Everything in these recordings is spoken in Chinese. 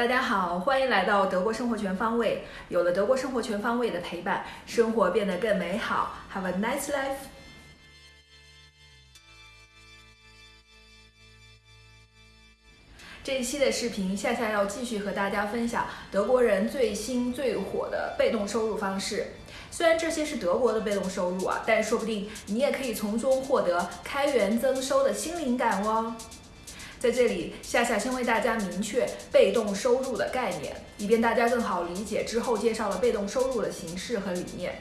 大家好，欢迎来到德国生活全方位。有了德国生活全方位的陪伴，生活变得更美好。Have a nice life。这一期的视频，夏夏要继续和大家分享德国人最新最火的被动收入方式。虽然这些是德国的被动收入啊，但说不定你也可以从中获得开源增收的新灵感哦。在这里，夏夏先为大家明确被动收入的概念，以便大家更好理解之后介绍的被动收入的形式和理念。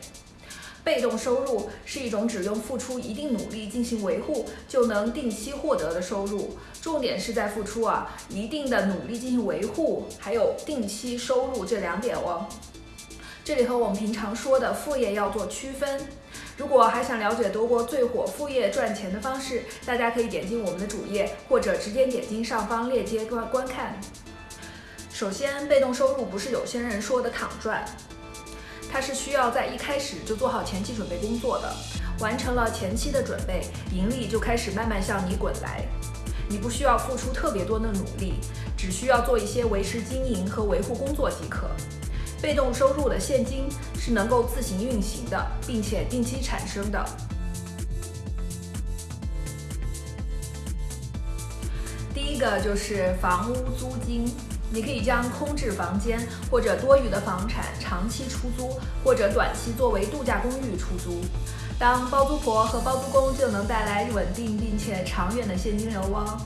被动收入是一种只用付出一定努力进行维护就能定期获得的收入，重点是在付出啊一定的努力进行维护，还有定期收入这两点哦。这里和我们平常说的副业要做区分。如果还想了解德国最火副业赚钱的方式，大家可以点进我们的主页，或者直接点进上方链接观观看。首先，被动收入不是有些人说的躺赚，它是需要在一开始就做好前期准备工作的，完成了前期的准备，盈利就开始慢慢向你滚来。你不需要付出特别多的努力，只需要做一些维持经营和维护工作即可。被动收入的现金是能够自行运行的，并且定期产生的。第一个就是房屋租金，你可以将空置房间或者多余的房产长期出租，或者短期作为度假公寓出租。当包租婆和包租公就能带来稳定并且长远的现金流哦。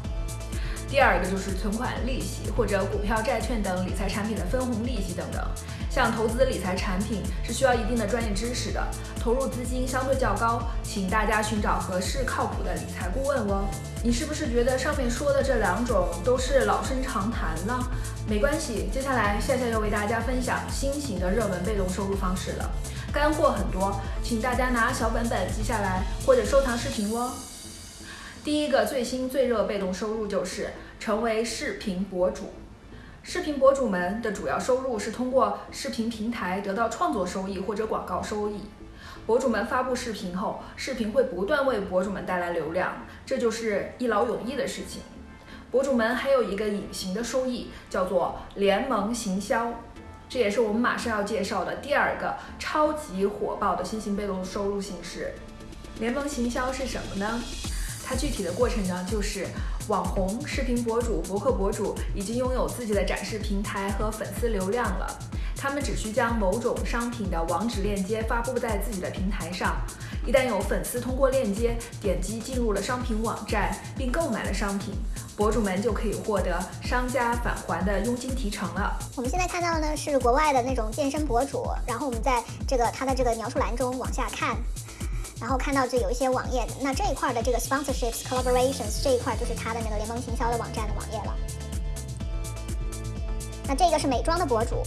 第二个就是存款利息或者股票、债券等理财产品的分红利息等等。像投资理财产品是需要一定的专业知识的，投入资金相对较高，请大家寻找合适靠谱的理财顾问哦。你是不是觉得上面说的这两种都是老生常谈了？没关系，接下来夏夏要为大家分享新型的热门被动收入方式了，干货很多，请大家拿小本本记下来或者收藏视频哦。第一个最新最热被动收入就是成为视频博主。视频博主们的主要收入是通过视频平台得到创作收益或者广告收益。博主们发布视频后，视频会不断为博主们带来流量，这就是一劳永逸的事情。博主们还有一个隐形的收益，叫做联盟行销，这也是我们马上要介绍的第二个超级火爆的新型被动收入形式。联盟行销是什么呢？具体的过程呢，就是网红、视频博主、博客博主已经拥有自己的展示平台和粉丝流量了，他们只需将某种商品的网址链接发布在自己的平台上，一旦有粉丝通过链接点击进入了商品网站并购买了商品，博主们就可以获得商家返还的佣金提成了。我们现在看到的呢是国外的那种健身博主，然后我们在这个他的这个描述栏中往下看。然后看到这有一些网页，那这一块的这个 sponsorships collaborations 这一块就是它的那个联盟行销的网站的网页了。那这个是美妆的博主，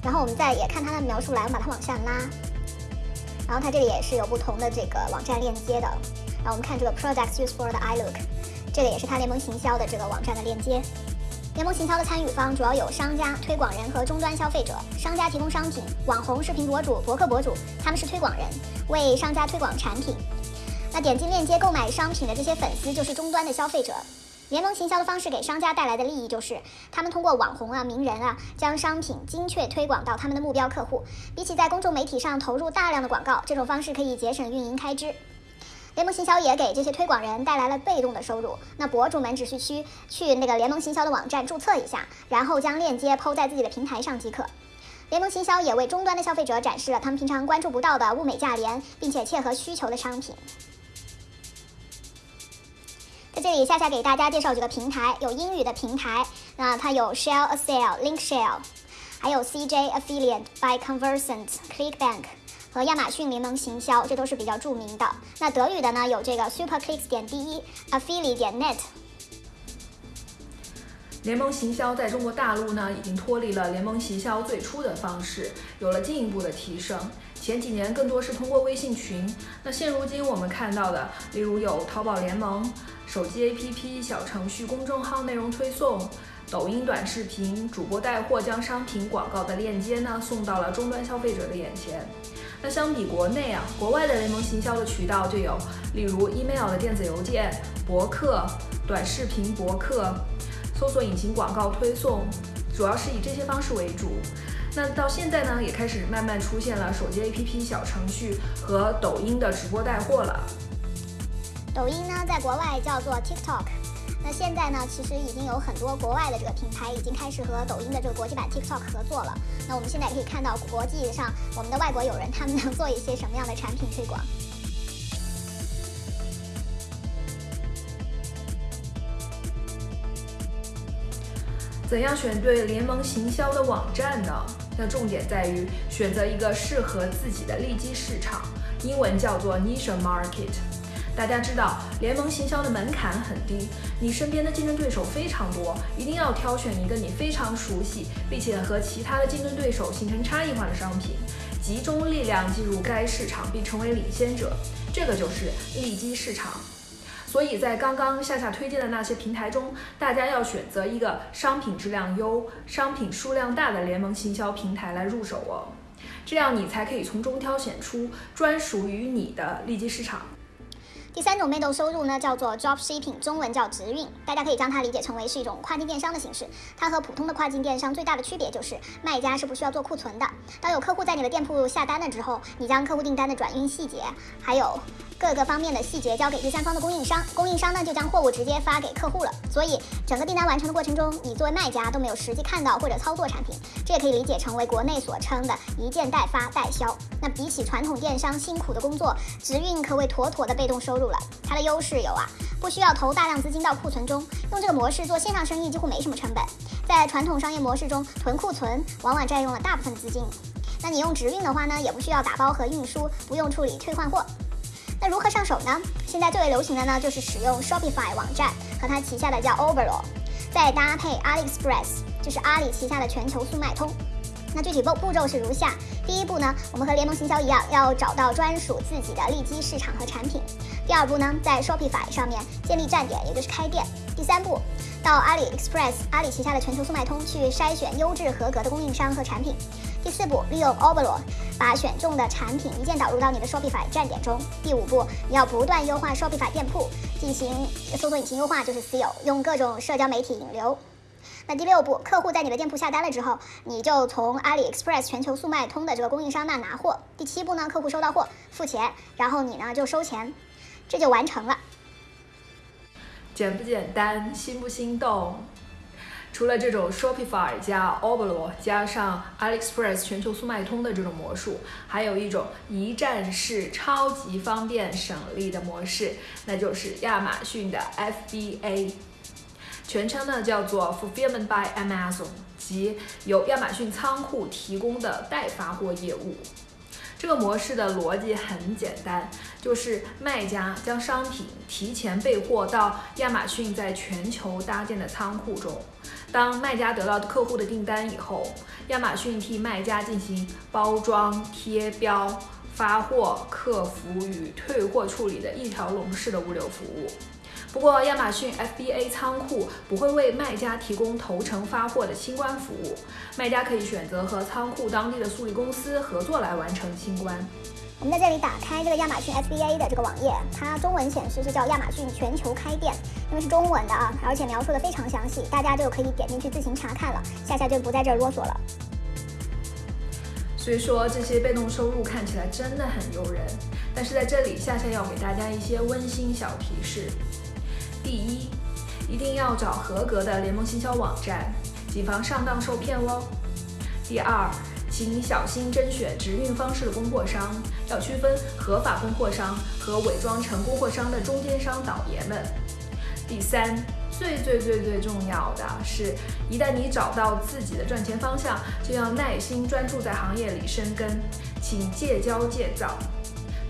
然后我们再也看它的描述栏，把它往下拉，然后它这里也是有不同的这个网站链接的。然后我们看这个 products used for the eye look，这个也是它联盟行销的这个网站的链接。联盟行销的参与方主要有商家、推广人和终端消费者。商家提供商品，网红、视频博主、博客博主，他们是推广人，为商家推广产品。那点击链接购买商品的这些粉丝就是终端的消费者。联盟行销的方式给商家带来的利益就是，他们通过网红啊、名人啊，将商品精确推广到他们的目标客户。比起在公众媒体上投入大量的广告，这种方式可以节省运营开支。联盟行销也给这些推广人带来了被动的收入。那博主们只需去去那个联盟行销的网站注册一下，然后将链接抛在自己的平台上即可。联盟行销也为终端的消费者展示了他们平常关注不到的物美价廉并且切合需求的商品。在这里，夏夏给大家介绍几个平台，有英语的平台，那它有 Shell a Sale、Link Shell，还有 CJ Affiliate、By Conversant、ClickBank。和亚马逊联盟行销，这都是比较著名的。那德语的呢，有这个 SuperClicks 点 de，Affiliate 点 net。联盟行销在中国大陆呢，已经脱离了联盟行销最初的方式，有了进一步的提升。前几年更多是通过微信群，那现如今我们看到的，例如有淘宝联盟、手机 APP、小程序、公众号内容推送、抖音短视频、主播带货将商品广告的链接呢，送到了终端消费者的眼前。那相比国内啊，国外的联盟行销的渠道就有，例如 email 的电子邮件、博客、短视频博客、搜索引擎广告推送、主要是以这些方式为主。那到现在呢，也开始慢慢出现了手机 APP 小程序和抖音的直播带货了。抖音呢，在国外叫做 TikTok。那现在呢，其实已经有很多国外的这个品牌已经开始和抖音的这个国际版 TikTok 合作了。那我们现在也可以看到国际上我们的外国友人他们能做一些什么样的产品推广。怎样选对联盟行销的网站呢？那重点在于选择一个适合自己的利基市场，英文叫做 niche market。大家知道，联盟行销的门槛很低，你身边的竞争对手非常多，一定要挑选一个你非常熟悉，并且和其他的竞争对手形成差异化的商品，集中力量进入该市场并成为领先者，这个就是利基市场。所以在刚刚夏夏推荐的那些平台中，大家要选择一个商品质量优、商品数量大的联盟行销平台来入手哦，这样你才可以从中挑选出专属于你的利基市场。第三种被动收入呢，叫做 drop shipping，中文叫直运，大家可以将它理解成为是一种跨境电商的形式。它和普通的跨境电商最大的区别就是，卖家是不需要做库存的。当有客户在你的店铺下单了之后，你将客户订单的转运细节，还有各个方面的细节交给第三方的供应商，供应商呢就将货物直接发给客户了。所以整个订单完成的过程中，你作为卖家都没有实际看到或者操作产品，这也可以理解成为国内所称的一件代发代销。那比起传统电商辛苦的工作，直运可谓妥妥的被动收入。了，它的优势有啊，不需要投大量资金到库存中，用这个模式做线上生意几乎没什么成本。在传统商业模式中，囤库存往往占用了大部分资金。那你用直运的话呢，也不需要打包和运输，不用处理退换货。那如何上手呢？现在最为流行的呢，就是使用 Shopify 网站和它旗下的叫 Overall，再搭配 AliExpress，就是阿里旗下的全球速卖通。那具体步步骤是如下：第一步呢，我们和联盟行销一样，要找到专属自己的利基市场和产品。第二步呢，在 Shopify 上面建立站点，也就是开店。第三步，到阿里 Express 阿里旗下的全球速卖通去筛选优质合格的供应商和产品。第四步，利用 o b e r o 把选中的产品一键导入到你的 Shopify 站点中。第五步，你要不断优化 Shopify 店铺，进行搜索引擎优化，就是 SEO，用各种社交媒体引流。那第六步，客户在你的店铺下单了之后，你就从阿里 Express 全球速卖通的这个供应商那拿货。第七步呢，客户收到货付钱，然后你呢就收钱，这就完成了。简不简单，心不心动？除了这种 Shopify 加 o b e r o 加上 AliExpress 全球速卖通的这种模式，还有一种一站式超级方便省力的模式，那就是亚马逊的 FBA。全称呢叫做 Fulfillment by Amazon，即由亚马逊仓库提供的代发货业务。这个模式的逻辑很简单，就是卖家将商品提前备货到亚马逊在全球搭建的仓库中。当卖家得到客户的订单以后，亚马逊替卖家进行包装、贴标、发货、客服与退货处理的一条龙式的物流服务。不过，亚马逊 FBA 仓库不会为卖家提供头程发货的清关服务，卖家可以选择和仓库当地的速递公司合作来完成清关。我们在这里打开这个亚马逊 FBA 的这个网页，它中文显示是叫亚马逊全球开店，因为是中文的啊，而且描述的非常详细，大家就可以点进去自行查看了。夏夏就不在这儿啰嗦了。所以说，这些被动收入看起来真的很诱人，但是在这里，夏夏要给大家一些温馨小提示。第一，一定要找合格的联盟行销网站，谨防上当受骗哦。第二，请小心甄选直运方式的供货商，要区分合法供货商和伪装成供货商的中间商倒爷们。第三，最最最最重要的是，一旦你找到自己的赚钱方向，就要耐心专注在行业里生根，请戒骄戒躁，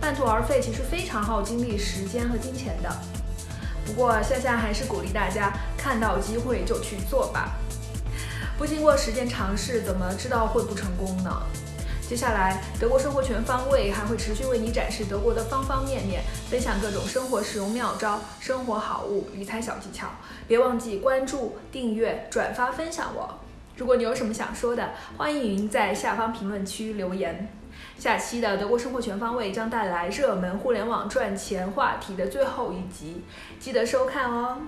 半途而废其实非常耗精力、时间和金钱的。不过夏夏还是鼓励大家看到机会就去做吧，不经过实践尝试，怎么知道会不成功呢？接下来德国生活全方位还会持续为你展示德国的方方面面，分享各种生活使用妙招、生活好物、理财小技巧。别忘记关注、订阅、转发、分享我。如果你有什么想说的，欢迎在下方评论区留言。下期的德国生活全方位将带来热门互联网赚钱话题的最后一集，记得收看哦。